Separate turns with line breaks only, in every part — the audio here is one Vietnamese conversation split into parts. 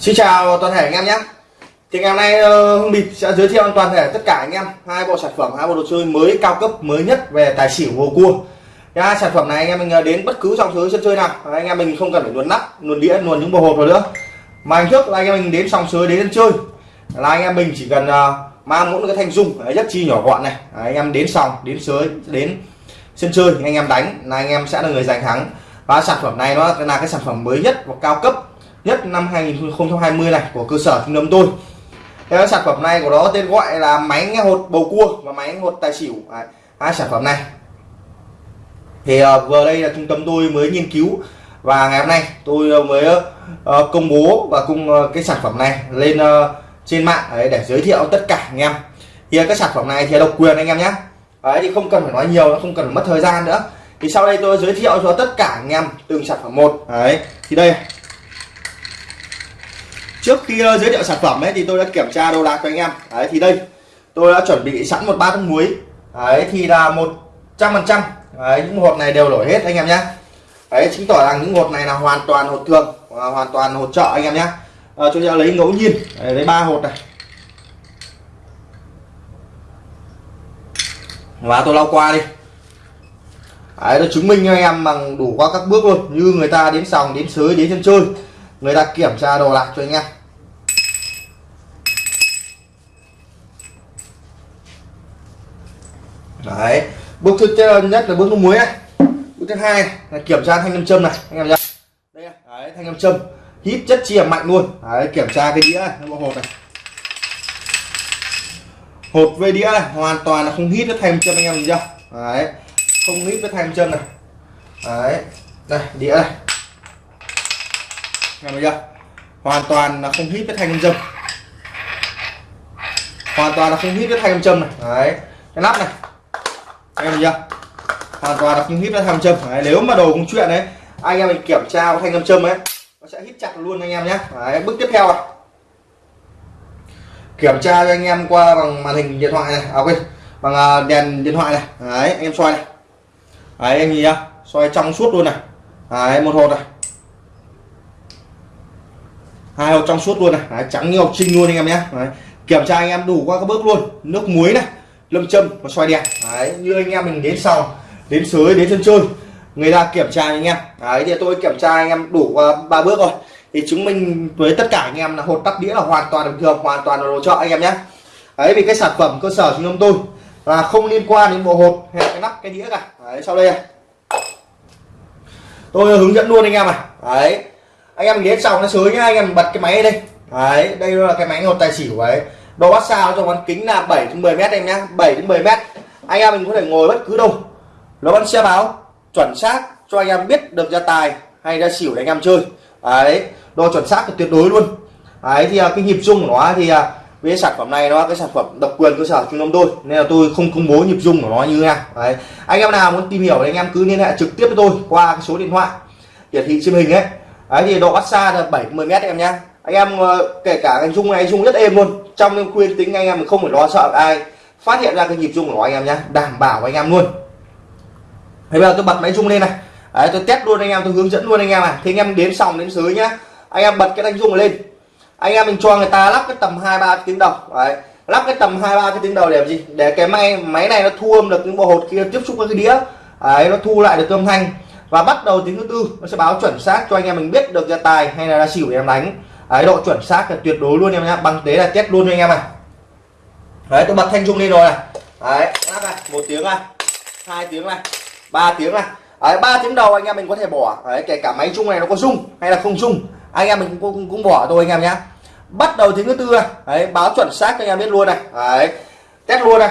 Xin chào toàn thể anh em nhé. Thì ngày hôm nay ờ, Hưng Bịp sẽ giới thiệu toàn thể tất cả anh em hai bộ sản phẩm hai bộ đồ chơi mới cao cấp mới nhất về tài xỉu hồ cua. Nha, sản phẩm này anh em mình ờ, đến bất cứ trong sới sân chơi nào. Anh em mình không cần phải luồn nắp luồn đĩa luồn những bộ hộp rồi nữa. Mà anh trước là anh em mình đến sòng sới đến sân chơi. Là anh em mình chỉ cần ờ, mang mỗi cái thanh dung rất chi nhỏ gọn này. Anh em đến sòng đến sới đến sân chơi anh em đánh là anh em sẽ là người giành thắng. Và sản phẩm này nó là cái sản phẩm mới nhất và cao cấp nhất năm 2020 này của cơ sở trung tâm tôi. Cái sản phẩm này của nó tên gọi là máy nghe hột bầu cua và máy nghe hột tài xỉu. Đấy, hai sản phẩm này. Thì uh, vừa đây là trung tâm tôi mới nghiên cứu và ngày hôm nay tôi ờ, mới uh, công bố và cung uh, cái sản phẩm này lên uh, trên mạng đấy, để giới thiệu tất cả anh em. Thì cái sản phẩm này thì độc quyền anh em nhé đấy thì không cần phải nói nhiều không cần phải mất thời gian nữa. Thì sau đây tôi giới thiệu cho tất cả anh em từng sản phẩm một. Đấy thì đây trước khi ờ, giới thiệu sản phẩm ấy thì tôi đã kiểm tra đồ đạc cho anh em. Đấy thì đây tôi đã chuẩn bị sẵn một bát muối. Đấy thì là một trăm phần trăm. Những hộp này đều đổi hết anh em nhé. Đấy chứng tỏ rằng những hộp này là hoàn toàn hộp thường à, hoàn toàn hộp trợ anh em nhé. À, tôi sẽ lấy ngẫu nhiên đấy, lấy ba hộp này. Và tôi lau qua đi. Đấy tôi chứng minh cho anh em bằng đủ qua các bước luôn. Như người ta đến sòng đến sới đến sân chơi người ta kiểm tra đồ lạc cho anh em. Đấy bước thứ nhất là bước nước muối này. Bước thứ hai là kiểm tra thanh nam châm này anh em nhá. Đây đấy, thanh nam châm. Hít chất chia mạnh luôn. Đấy, kiểm tra cái đĩa này bộ hột này. Hột về đĩa này hoàn toàn là không hít với thanh châm anh em nhìn chưa? Đấy không hít với thanh châm này. Đấy đây đĩa này. Nghe thấy chưa? Hoàn toàn là không hít với thanh châm. Hoàn toàn là không hít với thanh châm này. Đấy cái nắp này em thấy chưa? Hoàn toàn là không hít ra thanh châm đấy, nếu mà đồ công chuyện đấy anh em mình kiểm tra thanh âm châm ấy nó sẽ hít chặt luôn anh em nhé đấy, bước tiếp theo này kiểm tra cho anh em qua bằng màn hình điện thoại này. À quên bằng à, đèn điện thoại này. Đấy anh em xoay này. Đấy anh nhìn nhá. Xoay trong suốt luôn này. Đấy một hột này. Hai hộp trong suốt luôn này. Đấy, trắng như học trinh luôn anh em nhé đấy. kiểm tra anh em đủ qua các bước luôn. Nước muối này lâm châm và xoay đèn đấy, như anh em mình đến sau, đến sới, đến sân chơi, người ta kiểm tra anh em. Đấy, thì tôi kiểm tra anh em đủ à, ba bước rồi. Thì chứng minh với tất cả anh em là hột tắt đĩa là hoàn toàn bình thường hoàn toàn là đồ chợ anh em nhé. Đấy, vì cái sản phẩm cơ sở chúng tôi là không liên quan đến bộ hột hay cái nắp, cái đĩa cả. Đấy, sau đây này. Tôi hướng dẫn luôn anh em này. Đấy, anh em đến xong nó sới nhá, anh em bật cái máy đây. Đấy, đây là cái máy hột tài xỉu ấy độ bát xa cho bán kính là 7 đến 10 mét em nhá 7 đến 10 mét. Anh em mình có thể ngồi bất cứ đâu. Nó vẫn xe báo, chuẩn xác cho anh em biết được ra tài hay ra xỉu để anh em chơi. Đấy độ chuẩn xác là tuyệt đối luôn. Đấy, thì à, cái nhịp rung của nó thì à, với sản phẩm này nó cái sản phẩm độc quyền cơ sở trung tâm tôi, nên là tôi không công bố nhịp rung của nó như thế nào. Đấy, anh em nào muốn tìm hiểu thì anh em cứ liên hệ trực tiếp với tôi qua cái số điện thoại hiển thị trên hình ấy. Đấy, thì độ bắt xa là 70 mét em nhá anh em ờ, kể cả anh dung này dung rất êm luôn. Trong đêm khuyên tính anh em không phải lo sợ ai. Phát hiện ra cái nhịp dung của nó anh em nhé đảm bảo anh em luôn. Bây giờ tôi bật máy dung lên này. Đấy, tôi test luôn anh em, tôi hướng dẫn luôn anh em này. Thì anh em đến xong đến dưới nhá. Anh em bật cái đánh dung lên. Anh em mình cho người ta lắp cái tầm hai ba tiếng đầu. Đấy, lắp cái tầm hai ba cái tiếng đầu để làm gì? Để cái máy máy này nó thu âm được những bộ hột kia, tiếp xúc với cái đĩa. Đấy, nó thu lại được âm thanh. Và bắt đầu tiếng thứ tư, nó sẽ báo chuẩn xác cho anh em mình biết được ra tài hay là ra xỉu để em đánh đấy độ chuẩn xác là tuyệt đối luôn em nhá. Bằng thế là test luôn cho anh em này. Đấy tôi bật thanh rung lên rồi này. Đấy lắp này một tiếng này hai tiếng này ba tiếng này. Đấy ba tiếng đầu anh em mình có thể bỏ. Đấy kể cả máy chung này nó có rung hay là không rung anh em mình cũng, cũng bỏ thôi anh em nhé bắt đầu tiếng thứ tư này. Đấy báo chuẩn xác cho anh em biết luôn này. Đấy test luôn này.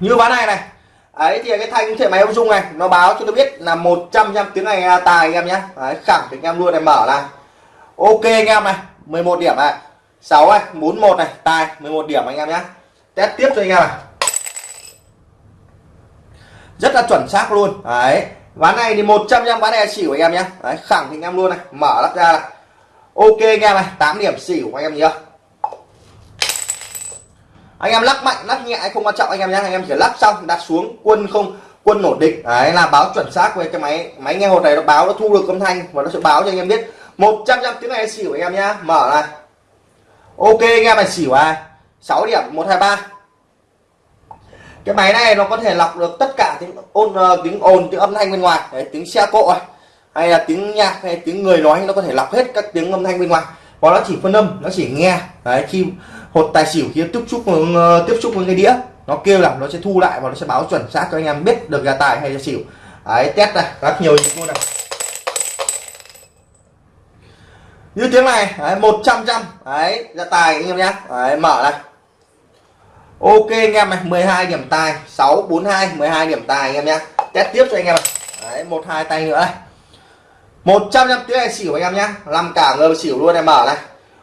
Như ván này này ấy thì cái thanh thể máy ông dung này nó báo cho tôi biết là 100 trăm tiếng này tài anh em nhé đấy, khẳng định em luôn này mở này ok anh em này 11 điểm này. 6 này 41 này tài 11 điểm anh em nhé test tiếp cho anh em này. Rất là chuẩn xác luôn. Đấy ván này thì 100 trăm ván này xỉu anh em nhé đấy, khẳng định em luôn này mở lắp ra này. Ok anh em này 8 điểm xỉu anh em nhớ anh em lắc mạnh lắc nhẹ không quan trọng anh em nhé anh em chỉ lắc xong đặt xuống quân không quân nổ địch. Đấy là báo chuẩn xác với cái máy máy nghe hột này nó báo nó thu được âm thanh và nó sẽ báo cho anh em biết. 100 trăm tiếng này xỉu anh em nhá. Mở này. Ok anh em này xỉu ai 6 điểm 123 cái máy này nó có thể lọc được tất cả tiếng ồn ờ, tiếng ồn tiếng âm thanh bên ngoài. Đấy, tiếng xe cộ hay là tiếng nhạc hay tiếng người nói nó có thể lọc hết các tiếng âm thanh bên ngoài và nó chỉ phân âm nó chỉ nghe. Đấy khi hột tài xỉu khi tiếp xúc ờ, tiếp xúc với cái đĩa nó kêu là nó sẽ thu lại và nó sẽ báo chuẩn xác cho anh em biết được là tài hay là xỉu. Đấy test này rất nhiều những này. Như tiếng này đấy, 100 trăm đấy ra tài anh em nhé. Đấy, mở này. Ok anh em này 12 điểm tài 642 12 điểm tài anh em nhé. Test tiếp cho anh em này. Đấy một hai tay nữa đây 100 trăm tiếng này xỉu anh em nhé làm cả người xỉu luôn em mở này.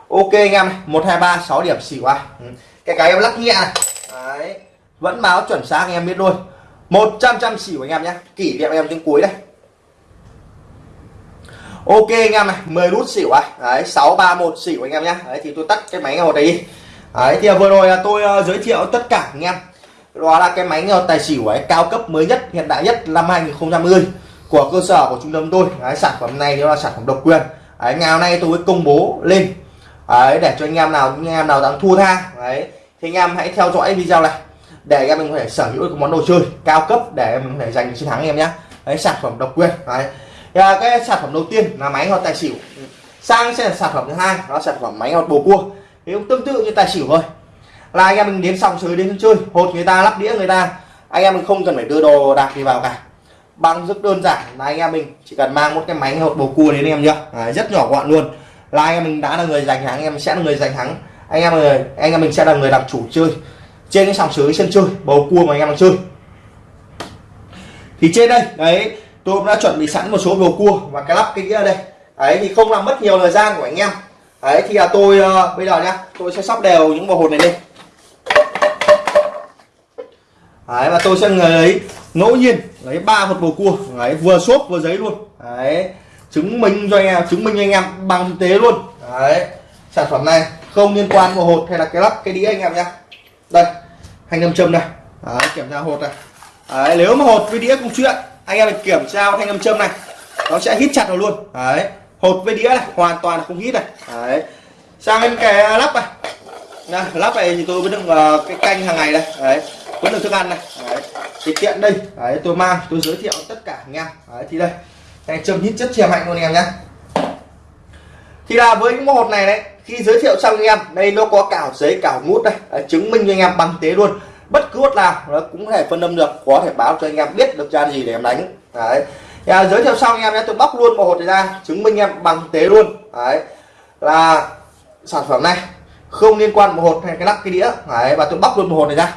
Ok anh em này 123 6 điểm xỉu ai ừ. cái cái em lắc nhẹ này. Đấy. Vẫn báo chuẩn xác anh em biết luôn. 100 trăm xỉu anh em nhé kỷ niệm em tiếng cuối đây. Ok anh em này 10 nút xỉu ai đấy 631 xỉu anh em nhé đấy, thì tôi tắt cái máy ngồi đấy đi đấy, thì vừa rồi là tôi ờ, giới thiệu tất cả anh em. Đó là cái máy ngầu tài xỉu ấy, cao cấp mới nhất, hiện đại nhất năm 2020 của cơ sở của trung tâm tôi. Đấy, sản phẩm này nó là sản phẩm độc quyền. Đấy, ngày hôm nay tôi mới công bố lên. Đấy, để cho anh em nào anh em nào đang thua tha. Đấy thì anh em hãy theo dõi video này để anh em mình có thể sở hữu được món đồ chơi cao cấp để mình có thể giành chiến thắng em nhé đấy sản phẩm độc quyền. Đấy. Và cái sản phẩm đầu tiên là máy ngọt tài xỉu. Sang sẽ là sản phẩm thứ hai đó là sản phẩm máy ngọt bầu cua. Thì cũng tương tự như tài xỉu thôi. Là anh em mình đến xong sới đến chơi hột người ta lắp đĩa người ta. Anh em mình không cần phải đưa đồ đạc gì vào cả bằng rất đơn giản là anh em mình chỉ cần mang một cái máy hột bầu cua đến anh em nhá. À, rất nhỏ gọn luôn. Là anh em mình đã là người giành thắng anh em sẽ là người giành thắng. Anh em người anh em mình sẽ là người làm chủ chơi. Trên cái sòng sới sân chơi bầu cua mà anh em đang chơi. Thì trên đây đấy tôi cũng đã chuẩn bị sẵn một số bầu cua và cái lắp cái đĩa đây. Đấy thì không làm mất nhiều thời gian của anh em. Đấy thì là tôi uh, bây giờ nhá tôi sẽ sóc đều những bầu hột này lên đấy và tôi sẽ lấy ngẫu nhiên lấy ba hột bầu cua đấy vừa xốp vừa giấy luôn. Đấy chứng minh cho anh em chứng minh cho anh em bằng thực tế luôn. Đấy sản phẩm này không liên quan vào hột hay là cái lắp cái đĩa anh em nhé đây hành nam châm này đấy, kiểm tra hột này. Đấy, nếu mà hột với đĩa cũng chuyện anh em kiểm tra thanh âm châm này. Nó sẽ hít chặt vào luôn. Đấy hột với đĩa này hoàn toàn không hít này. Đấy sang bên cái lắp này. Này, lắp này thì tôi vẫn đựng uh, cái canh hàng ngày đây. Đấy vẫn được thức ăn này. Đấy. Thì tiện đây. Đấy tôi mang tôi giới thiệu tất cả anh em. Đấy thì đây. Này châm hít chất chè mạnh luôn anh em nhé thì là với những hột này đấy khi giới thiệu xong anh em đây nó có cả giấy cả ngút đây. Đấy, chứng minh cho anh em bằng tế luôn. Bất cứ hột nào nó cũng có thể phân âm được có thể báo cho anh em biết được ra gì để em đánh. Đấy. Thì, à, giới thiệu xong anh em nhé tôi bóc luôn một hột này ra chứng minh em bằng tế luôn. Đấy. Là sản phẩm này không liên quan một hột hay cái lắc cái đĩa. Đấy và tôi bóc luôn một hột này ra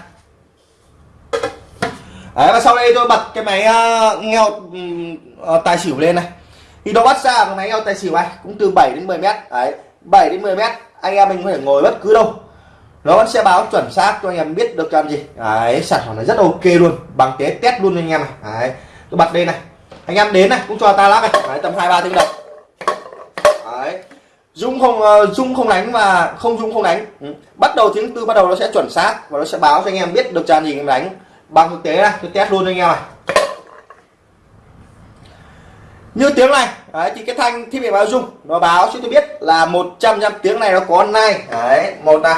đấy và sau đây tôi bật cái máy uh, nghe uh, tài xỉu lên này. Thì nó bắt ra cái máy nghe tài xỉu này cũng từ 7 đến 10 mét. Đấy 7 đến 10 mét anh em mình có thể ngồi bất cứ đâu. Nó sẽ báo chuẩn xác cho anh em biết được làm gì. Đấy sản phẩm này rất ok luôn. Bằng tế test luôn anh em này. Đấy tôi bật đây này. Anh em đến này cũng cho ta lắc này. Đấy, tầm hai ba tiếng đồng. Đấy dung không uh, dung không đánh và không dung không đánh. Ừ. bắt đầu tiếng tư bắt đầu nó sẽ chuẩn xác và nó sẽ báo cho anh em biết được tràn gì anh em đánh bằng thực tế này tôi test luôn cho anh em này. Như tiếng này đấy, thì cái thanh thiết bị báo dung nó báo cho tôi biết là 100 trăm tiếng này nó có nai. Đấy một này.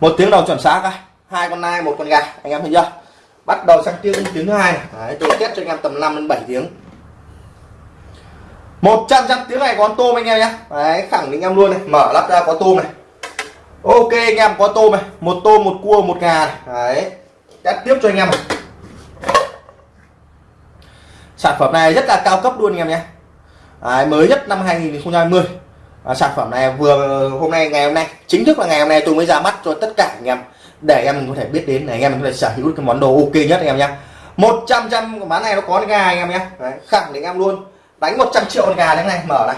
Một tiếng đầu chuẩn xác này hai con nai một con gà anh em thấy chưa? Bắt đầu sang tiếng tiếng thứ hai đấy, tôi test cho anh em tầm 5 đến 7 tiếng. 100 trăm tiếng này có tôm anh em nhé. Đấy khẳng định em luôn này mở lắp ra có tôm này. Ok anh em có tôm này. Một tôm một cua một gà này. Đấy test tiếp cho anh em sản phẩm này rất là cao cấp luôn anh em nhé. À, mới nhất năm 2020 à, sản phẩm này vừa hôm nay ngày hôm nay chính thức là ngày hôm nay tôi mới ra mắt cho tất cả anh em. Để em mình có thể biết đến để anh em mình có thể sở hữu cái món đồ ok nhất anh em nhé. 100 trăm bán này nó có gà anh em nhé. Đấy, khẳng định em luôn. Đánh 100 triệu con gà thế này mở này.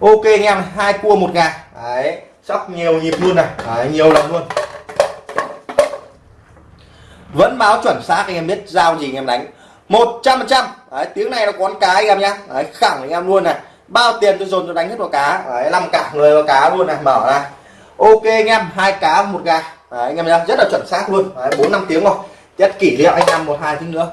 Ok anh em hai cua một gà. Đấy sóc nhiều nhịp luôn này. Đấy, nhiều lần luôn vẫn báo chuẩn xác anh em biết giao gì anh em đánh. 100 phần trăm. Tiếng này nó có con cá anh em nhá. Đấy, khẳng anh em luôn này. Bao tiền tôi dồn tôi đánh hết vào cá. Đấy, năm cả người vào cá luôn này. Mở này. Ok anh em hai cá một gà. Đấy, anh em nhá rất là chuẩn xác luôn. Bốn năm tiếng rồi. Rất kỷ niệm anh em một hai tiếng nữa.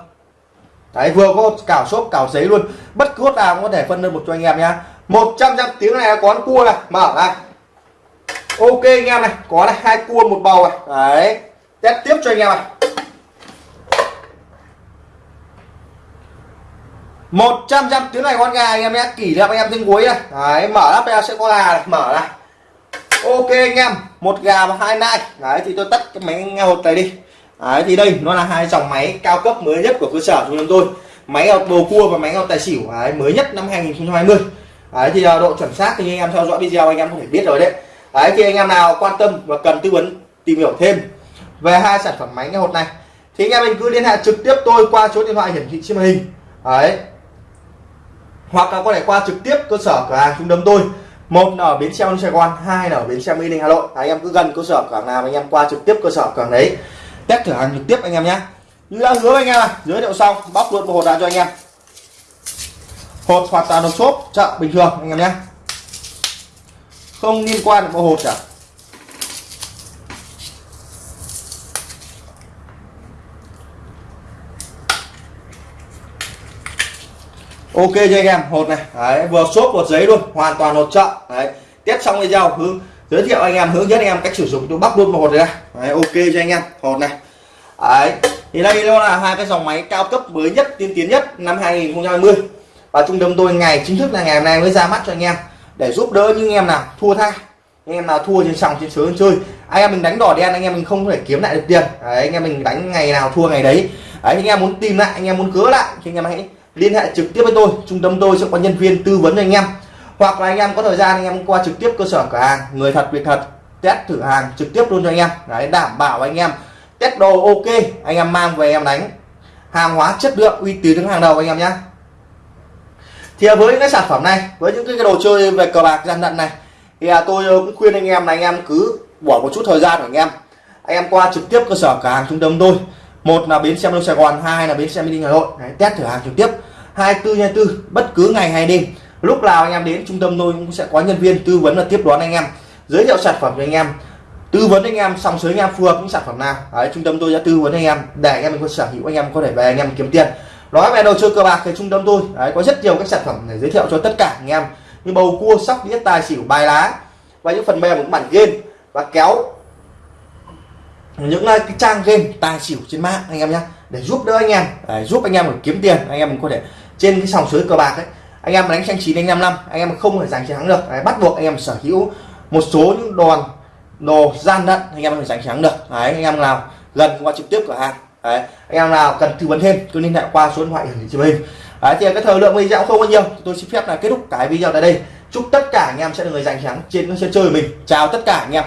Đấy vừa có cào xốp cào giấy luôn. Bất cứ nào cũng có thể phân đơn một cho anh em nhá. 100 trăm tiếng này có con cua này. Mở này. Ok anh em này có này hai cua một bầu này. Đấy. Test tiếp cho anh em này. Một trăm trăm tiếng này con gà anh em nhé. Kỷ niệm anh em tiếng cuối này đấy mở lắp ra sẽ có gà này. Mở này ok anh em một gà và hai nai. Đấy thì tôi tắt cái máy nghe hột này đi. Đấy thì đây nó là hai dòng máy cao cấp mới nhất của cơ sở chúng tôi. Máy ngọc bầu cua và máy ngọc tài xỉu. Đấy, mới nhất năm 2020 đấy thì à, độ chuẩn xác thì anh em theo dõi video anh em có thể biết rồi đấy. Đấy thì anh em nào quan tâm và cần tư vấn tìm hiểu thêm về hai sản phẩm máy nghe hột này thì anh em mình cứ liên hệ trực tiếp tôi qua số điện thoại hiển thị trên màn hình. Đấy hoặc là có thể qua trực tiếp cơ sở cửa hàng trung tâm tôi. Một là ở bến xe Sài Gòn, hai là ở bến xe Mỹ Đình Hà Nội. Anh em cứ gần cơ sở cửa hàng nào anh em qua trực tiếp cơ sở cửa hàng đấy. Test thử hàng trực tiếp anh em nhé như đã hứa với anh em là giới thiệu xong bóc luôn một hộp ra cho anh em. Hộp hoàn toàn hộp xốp chợ bình thường anh em nhé không liên quan đến bộ hột cả. Ok cho anh em hột này. Đấy, vừa xốp vừa giấy luôn hoàn toàn hột chợ. Đấy tiếp xong video hướng giới thiệu anh em hướng dẫn anh em cách sử dụng tôi bắt luôn một hột này đấy, ok cho anh em hột này. Đấy thì đây nó là hai cái dòng máy cao cấp mới nhất tiên tiến nhất năm 2020 và trung tâm tôi ngày chính thức là ngày hôm nay mới ra mắt cho anh em để giúp đỡ những em nào thua tha anh em nào thua trên sòng trên sới chơi. Anh em mình đánh đỏ đen anh em mình không thể kiếm lại được tiền. Đấy, anh em mình đánh ngày nào thua ngày đấy. Đấy anh em muốn tìm lại anh em muốn cứa lại thì anh em hãy liên hệ trực tiếp với tôi, trung tâm tôi sẽ có nhân viên tư vấn cho anh em. Hoặc là anh em có thời gian, anh em qua trực tiếp cơ sở cửa hàng, người thật, việc thật, test thử hàng trực tiếp luôn cho anh em. Đấy, đảm bảo anh em test đồ ok, anh em mang về em đánh. Hàng hóa chất lượng, uy tín đứng hàng đầu anh em nhé. Thì với cái sản phẩm này, với những cái đồ chơi về cờ bạc gian lận này, thì à, tôi ờ, cũng khuyên anh em là anh em cứ bỏ một chút thời gian của anh em. Anh em qua trực tiếp cơ sở cửa hàng trung tâm tôi một là bến xe đông sài gòn hai là bến xe mỹ đình hà nội. Đấy, test thử hàng trực tiếp. 24 24 bất cứ ngày hay đêm. Lúc nào anh em đến trung tâm tôi cũng sẽ có nhân viên tư vấn và tiếp đón anh em. Giới thiệu sản phẩm cho anh em. Tư vấn anh em xong sới anh em phù hợp những sản phẩm nào. Đấy, trung tâm tôi sẽ tư vấn anh em để anh em có sở hữu anh em có thể về anh em kiếm tiền. Nói về đồ chơi cờ bạc thì trung tâm tôi Đấy, có rất nhiều các sản phẩm để giới thiệu cho tất cả anh em. Như bầu cua sóc đĩa tài xỉu bài lá. Và những phần mềm của bản game và kéo những cái trang game tài xỉu trên mạng anh em nhé để giúp đỡ anh em để giúp anh em được kiếm tiền anh em mình có thể trên cái sòng suối cờ bạc ấy anh em đánh tranh chín anh năm năm anh em không thể giành chiến thắng được đấy, bắt buộc anh em sở hữu một số những đòn đồ gian đận anh em phải giành thắng được đấy anh em nào gần qua trực tiếp cửa hàng đấy anh em nào cần tư vấn thêm cứ liên hệ qua số điện thoại hiển thị trên hình đấy thì cái thời lượng video không bao nhiêu tôi xin phép là kết thúc cái video tại đây chúc tất cả anh em sẽ được người giành thắng trên sân chơi mình chào tất cả anh em